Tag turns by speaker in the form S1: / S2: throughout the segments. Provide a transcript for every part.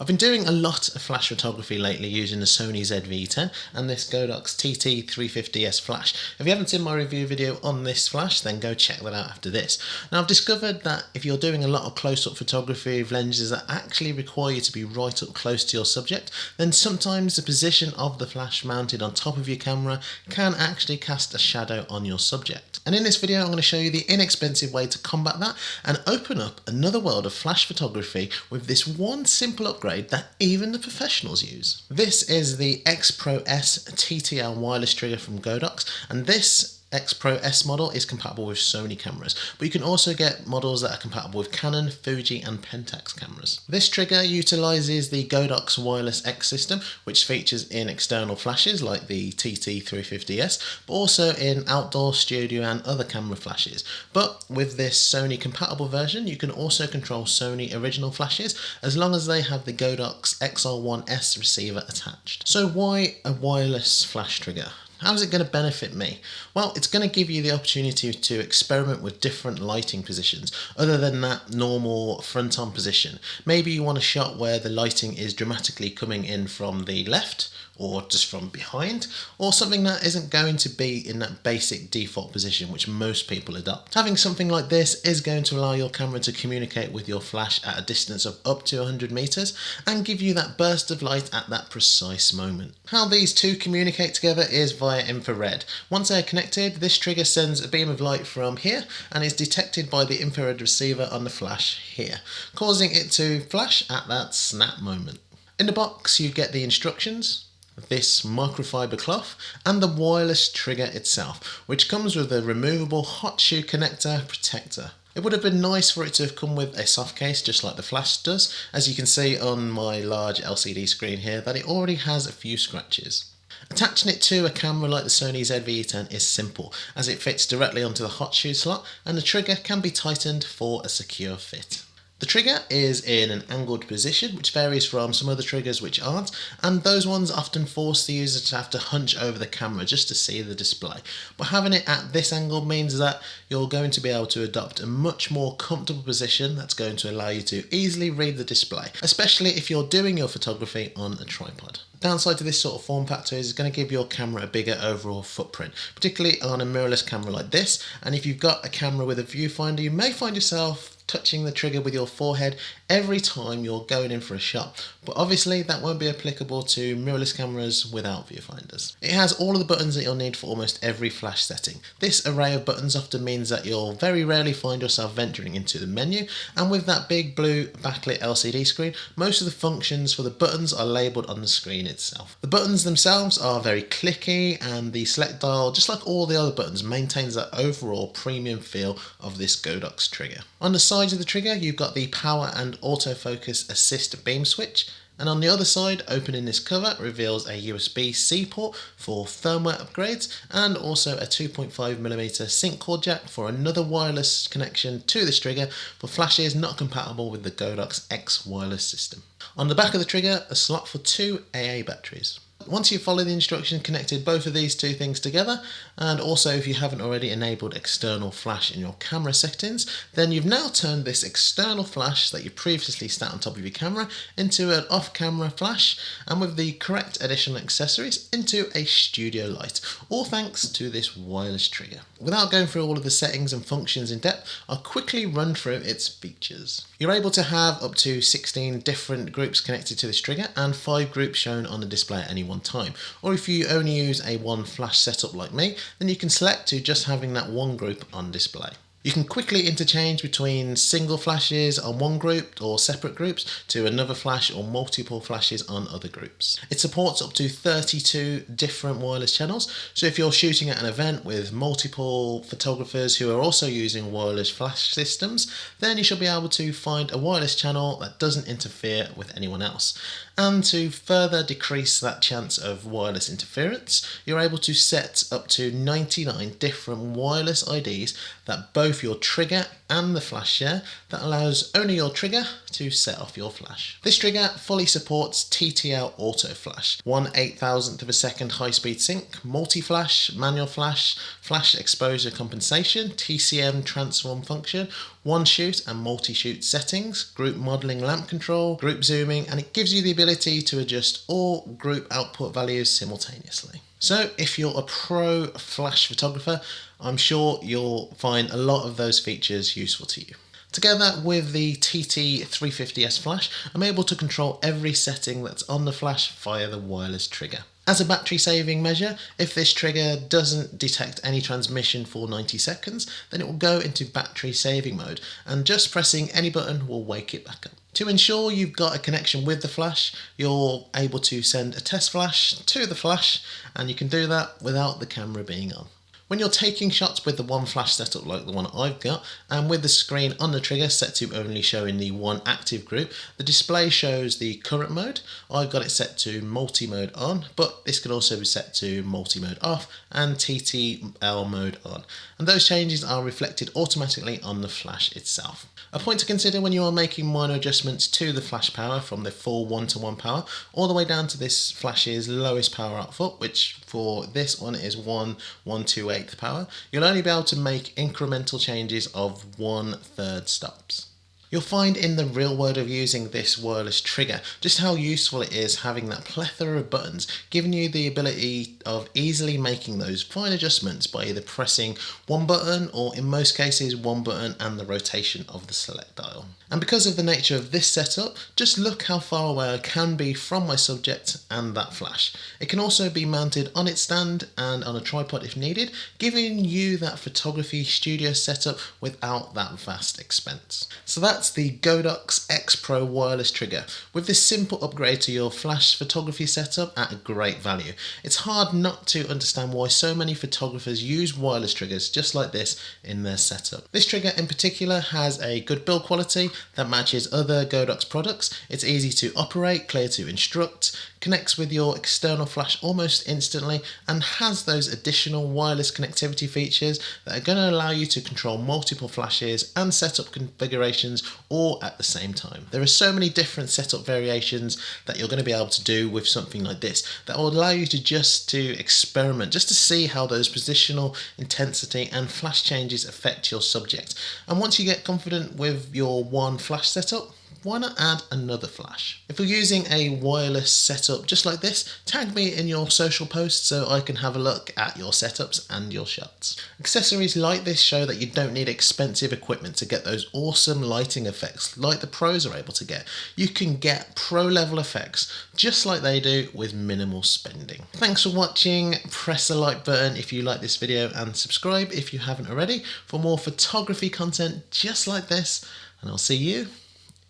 S1: I've been doing a lot of flash photography lately using the Sony ZV-10 and this Godox TT350S flash. If you haven't seen my review video on this flash then go check that out after this. Now I've discovered that if you're doing a lot of close-up photography with lenses that actually require you to be right up close to your subject then sometimes the position of the flash mounted on top of your camera can actually cast a shadow on your subject. And in this video I'm going to show you the inexpensive way to combat that and open up another world of flash photography with this one simple upgrade upgrade that even the professionals use. This is the X Pro S TTL wireless trigger from Godox and this X Pro S model is compatible with Sony cameras, but you can also get models that are compatible with Canon, Fuji and Pentax cameras. This trigger utilises the Godox Wireless X system, which features in external flashes like the TT350S, but also in outdoor, studio and other camera flashes. But with this Sony compatible version, you can also control Sony original flashes as long as they have the Godox XR1S receiver attached. So why a wireless flash trigger? How is it going to benefit me? Well, it's going to give you the opportunity to experiment with different lighting positions other than that normal front on position. Maybe you want a shot where the lighting is dramatically coming in from the left or just from behind, or something that isn't going to be in that basic default position which most people adopt. Having something like this is going to allow your camera to communicate with your flash at a distance of up to 100 meters and give you that burst of light at that precise moment. How these two communicate together is via infrared. Once they're connected, this trigger sends a beam of light from here and is detected by the infrared receiver on the flash here, causing it to flash at that snap moment. In the box you get the instructions, this microfiber cloth and the wireless trigger itself, which comes with a removable hot shoe connector protector. It would have been nice for it to have come with a soft case just like the flash does, as you can see on my large LCD screen here that it already has a few scratches. Attaching it to a camera like the Sony ZV-10 is simple as it fits directly onto the hot shoe slot and the trigger can be tightened for a secure fit. The trigger is in an angled position, which varies from some other triggers which aren't, and those ones often force the user to have to hunch over the camera just to see the display. But having it at this angle means that you're going to be able to adopt a much more comfortable position that's going to allow you to easily read the display, especially if you're doing your photography on a tripod. Downside to this sort of form factor is it's going to give your camera a bigger overall footprint, particularly on a mirrorless camera like this. And if you've got a camera with a viewfinder, you may find yourself touching the trigger with your forehead every time you're going in for a shot. But obviously that won't be applicable to mirrorless cameras without viewfinders. It has all of the buttons that you'll need for almost every flash setting. This array of buttons often means that you'll very rarely find yourself venturing into the menu and with that big blue backlit LCD screen, most of the functions for the buttons are labelled on the screen itself. The buttons themselves are very clicky and the select dial, just like all the other buttons, maintains that overall premium feel of this Godox trigger. On the of the trigger you've got the power and autofocus assist beam switch and on the other side, opening this cover reveals a USB-C port for firmware upgrades and also a 2.5mm sync cord jack for another wireless connection to this trigger for flashes not compatible with the Godox X wireless system. On the back of the trigger, a slot for two AA batteries. Once you follow the instructions connected both of these two things together and also if you haven't already enabled external flash in your camera settings then you've now turned this external flash that you previously sat on top of your camera into an off-camera flash and with the correct additional accessories into a studio light all thanks to this wireless trigger. Without going through all of the settings and functions in depth I'll quickly run through its features. You're able to have up to 16 different groups connected to this trigger and 5 groups shown on the display at any one time. Or if you only use a one flash setup like me, then you can select to just having that one group on display. You can quickly interchange between single flashes on one group or separate groups to another flash or multiple flashes on other groups. It supports up to 32 different wireless channels, so if you're shooting at an event with multiple photographers who are also using wireless flash systems, then you should be able to find a wireless channel that doesn't interfere with anyone else. And to further decrease that chance of wireless interference, you're able to set up to 99 different wireless IDs that both your trigger and the flash share that allows only your trigger to set off your flash. This trigger fully supports TTL auto flash, 1 8000th of a second high speed sync, multi-flash, manual flash, flash exposure compensation, TCM transform function, one shoot and multi-shoot settings, group modeling lamp control, group zooming, and it gives you the ability to adjust all group output values simultaneously. So if you're a pro flash photographer, I'm sure you'll find a lot of those features useful to you. Together with the TT350S flash, I'm able to control every setting that's on the flash via the wireless trigger. As a battery saving measure, if this trigger doesn't detect any transmission for 90 seconds, then it will go into battery saving mode and just pressing any button will wake it back up. To ensure you've got a connection with the flash, you're able to send a test flash to the flash and you can do that without the camera being on. When you're taking shots with the one flash setup like the one I've got, and with the screen on the trigger set to only showing the one active group, the display shows the current mode. I've got it set to multi-mode on, but this can also be set to multi-mode off and TTL mode on. And those changes are reflected automatically on the flash itself. A point to consider when you are making minor adjustments to the flash power from the full 1 to 1 power all the way down to this flash's lowest power output which for this one is 1 1 2 8th power you'll only be able to make incremental changes of one third stops. You'll find in the real world of using this wireless trigger just how useful it is having that plethora of buttons giving you the ability of easily making those fine adjustments by either pressing one button or in most cases one button and the rotation of the select dial. And because of the nature of this setup, just look how far away I can be from my subject and that flash. It can also be mounted on its stand and on a tripod if needed, giving you that photography studio setup without that vast expense. So that's the Godox X Pro wireless trigger with this simple upgrade to your flash photography setup at a great value. It's hard not to understand why so many photographers use wireless triggers just like this in their setup. This trigger in particular has a good build quality that matches other Godox products. It's easy to operate, clear to instruct, connects with your external flash almost instantly and has those additional wireless connectivity features that are going to allow you to control multiple flashes and setup configurations all at the same time. There are so many different setup variations that you're going to be able to do with something like this that will allow you to just to experiment, just to see how those positional intensity and flash changes affect your subject. And once you get confident with your one flash setup, why not add another flash? If you're using a wireless setup just like this, tag me in your social posts so I can have a look at your setups and your shots. Accessories like this show that you don't need expensive equipment to get those awesome lighting effects like the pros are able to get. You can get pro level effects just like they do with minimal spending. Thanks for watching, press the like button if you like this video and subscribe if you haven't already for more photography content just like this and I'll see you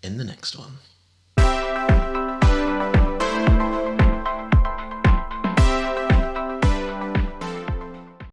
S1: in the next one.